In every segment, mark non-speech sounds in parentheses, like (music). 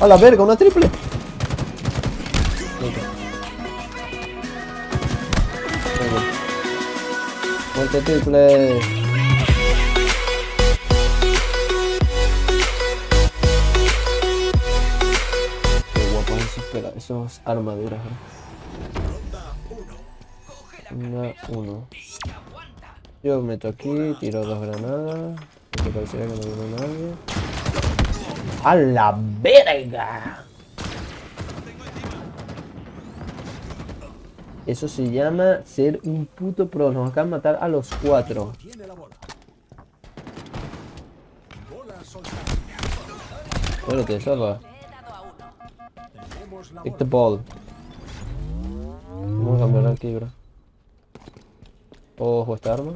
A la verga, una triple. Triple. Qué guapo esos, esos armaduras, ¿eh? Una, uno. Yo meto aquí, tiro dos granadas. Que pareciera que no viene nadie. ¡A la verga! Eso se llama ser un puto pro. Nos acaban de matar a los cuatro. Tiene la bola. Bola soltada. Bueno, te salva. Take the ball. Vamos a cambiar aquí, bro. Ojo esta arma.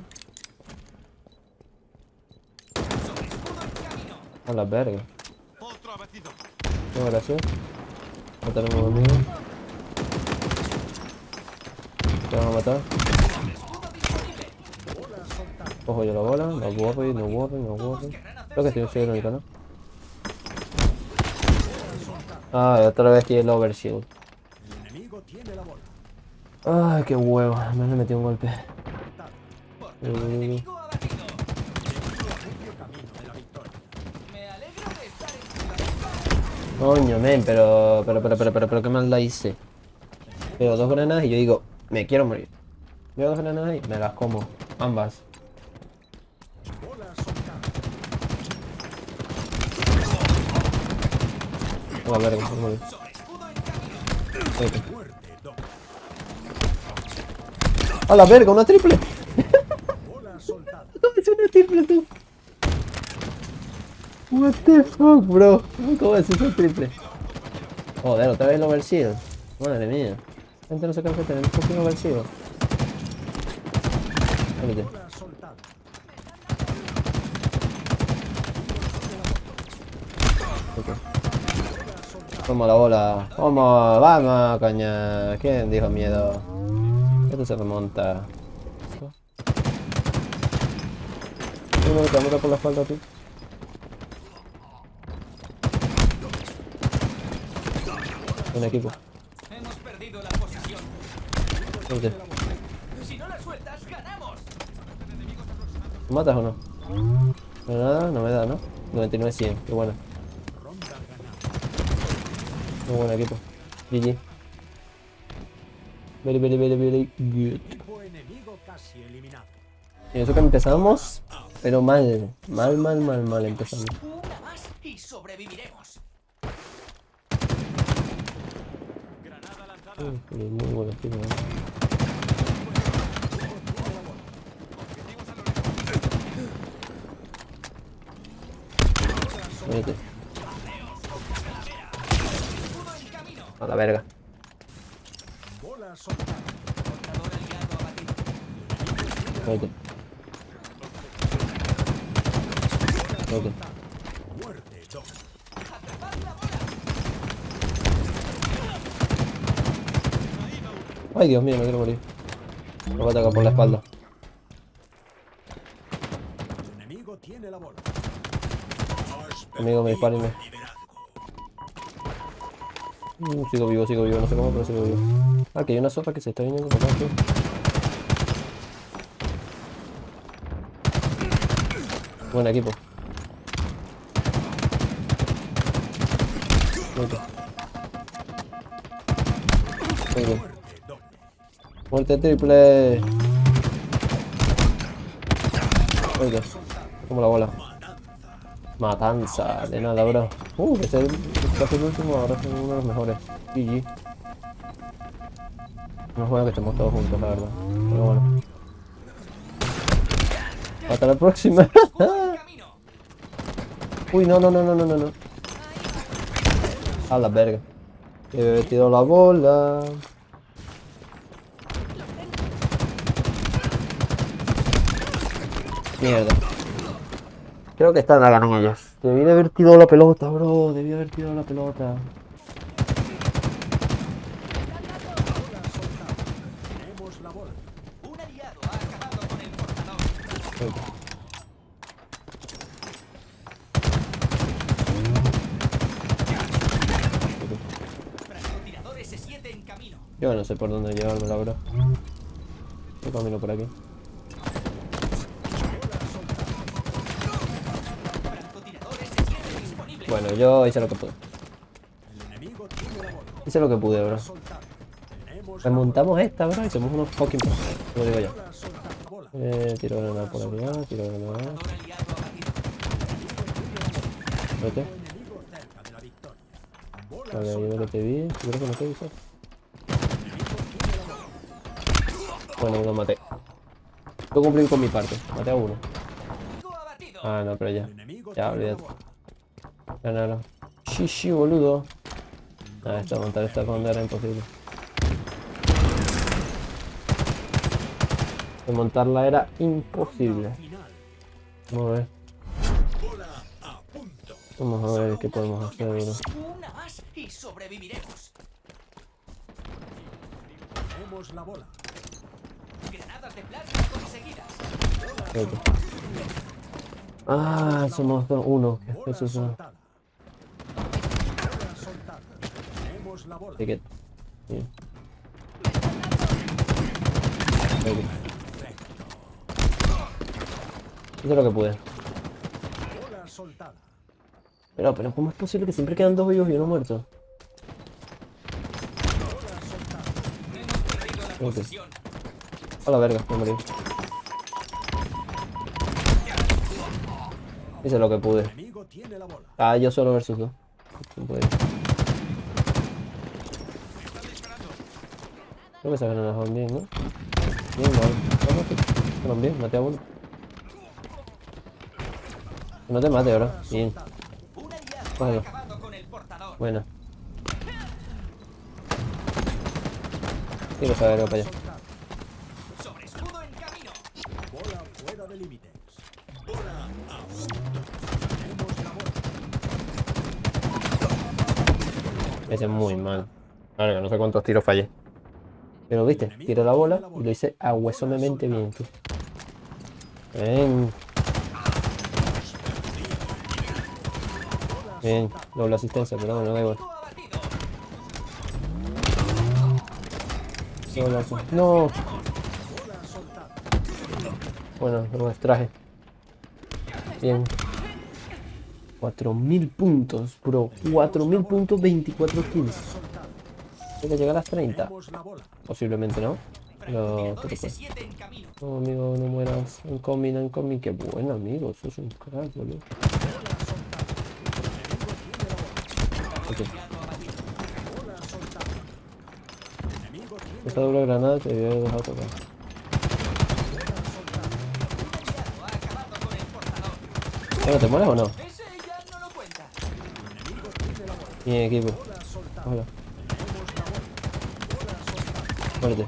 A la verga. Otro abatido. No, gracias. Matar a un amigo. Te van a matar. Ojo yo la bola. No worry, no worry, no worry. Creo que estoy soy el único, ¿no? Ah, otra vez tiene el overshield. El enemigo tiene la bola. Ay, qué huevo. Me le metí un golpe. Uh, Medio camino de la victoria. Coño, men, pero, pero, pero, pero, pero, pero, qué maldad hice. Veo dos granadas y yo digo, me quiero morir. Veo dos granadas y me las como. Ambas. Soltada. A la verga, una triple. Bola soltada. ¿Cómo es una triple tú? What the fuck, bro? ¿Cómo es una triple? Joder, otra vez el overshield. Madre mía. Gente no se cansa de tener un. Bola soltada. Vamos la bola. Vamos, vamos, coña. ¿Quién dijo miedo? Esto se remonta. Que mata por la espalda, tío. Un equipo. Hemos perdido la posición. Si no la sueltas, ganamos. ¿Me matas o no? No nada, no me da, ¿no? 99 100, qué bueno. Ronda ganada. Muy buen equipo. GG. Very, very, very, very good. Equipo enemigo casi eliminado. Y eso que empezamos, pero mal. Mal, mal, mal, mal empezamos. Una más y sobreviviremos. Muy buen equipo, ¿eh? Vete. A la verga. Vete. Vete. Muerte. Dos. Ay, Dios mío, me quiero morir. Me voy a atacar por la espalda. Amigo, me dispárenme. Uh, sigo vivo, sigo vivo, no sé cómo, pero sigo vivo. Ah, que hay una sopa que se está viniendo por tío. Buen equipo. Muy bien. Muerte triple. Oiga, como la bola. Matanza, de nada, bro. Uh, ese es el- último, ahora es uno de los mejores. GG. No es que estemos todos juntos, la verdad. Pero bueno. Hasta la próxima. (laughs) Uy, no, no, no, no, no, no. A la verga. He tirado la bola. Mierda. Creo que esta la ganan ellos. Debí de haber tirado la pelota, bro. Debí haber tirado la pelota. Tenemos la bola. Un aliado ha acabado con el portador. Francotirador S7 en camino. Yo no sé por dónde llevarme la verdad. Yo camino por aquí. Bueno, yo hice lo que pude. Hice lo que pude, bro. Remontamos esta, bro, y somos unos fucking. Como digo yo. Eh, tiro granada por ah, tiro granada. Vete. Vale, yo que te vi. Yo creo que no te vi. Bueno, lo maté. Yo cumplí con mi parte. Maté a uno. Ah, no, pero ya. Ya, olvídate. Sí, sí, boludo. Ah, esta montar esta ronda era imposible. De montarla era imposible. Vamos a ver. Vamos a ver qué podemos hacer, bro. Una más y sobreviviremos. Tenemos la bola. Granadas de plasma conseguidas. Ah, somos dos, uno. Eso es uno. soltada. Bola soltada. Tenemos la bola. Así que. Vete. Hice lo que pude. Pero, pero, ¿cómo es posible que siempre quedan dos vivos y uno muerto? Bola soltada. Hemos perdido la Ok. posición. A la verga, me morí. Hice lo que pude. Ah, yo solo versus dos. No Creo que esas granadas van bien, ¿no? Bien, mal. Vamos, bien, maté a uno. No te mate ahora. Bien, Cógelo. buena. Quiero saber, para allá. A. Ese es muy mal. Que no sé cuántos tiros fallé. Pero viste, tiré la bola y lo hice ahuesonemente bien, tú. Ven. Bien, doble asistencia, pero bueno, da igual. No, bueno, lo extraje. Bien. 4000 puntos, bro. 4000 puntos, 24 kills. Hay que llegar a las 30. Tenemos la bola. Posiblemente, ¿no? Pero, Francotirador ¿qué te pasa? S7 en camino. No, amigo, no mueras. En coming, en coming. Qué bueno, amigo. Eso es un crack, boludo. Ok. Aliado abatido. Bola soltada. Enemigo tiene Esta doble granada te había dejado tocar. Un. Bueno, ¿te mueres o no? Mi equipo. Hola. Tenemos la bola. Bola soltada. Muérete.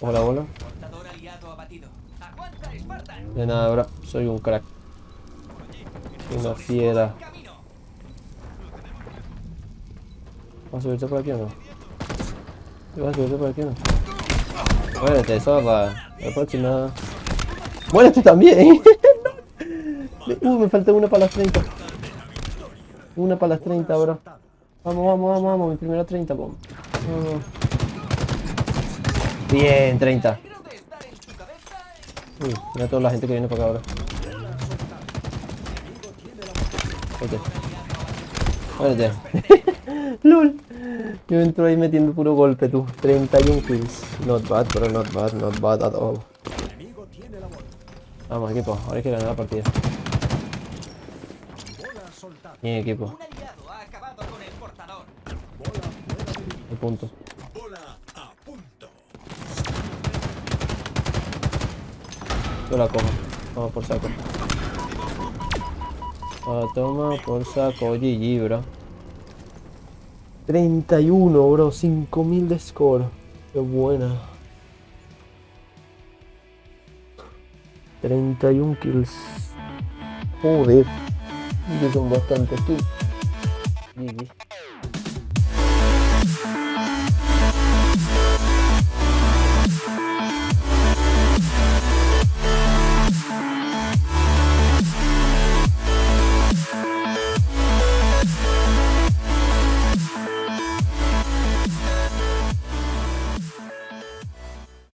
Hola, Spartan. De nada, bro. Soy un crack. Una fiera. ¿Vas a subirte por aquí o no? ¿Vas a subirte por aquí o no? Muérete, zorra. La próxima. ¡Muérete también! (laughs) uh, me falta una para las 30. Una para las 30, bro. Vamos, vamos, vamos, vamos. Mi primera 30, pom. Vamos. Bien, 30. Creo de estar en tu cabeza. Uy, mira toda la gente que viene para acá ahora. Vete. Muérete. (laughs) LOL. Yo entro ahí metiendo puro golpe, tú. 31 kills. Not bad, pero not bad, not bad at all. Vamos, equipo. Ahora hay que ganar la partida. Bien, equipo. El portador. Bola fuera de límites. El punto. Bola a punto. Yo la cojo. Vamos por saco. Ah, toma por saco. GG, bro. 31, bro. 5000 de score. Qué buena. 31 kills. Joder. Que son bastantes kills. GG.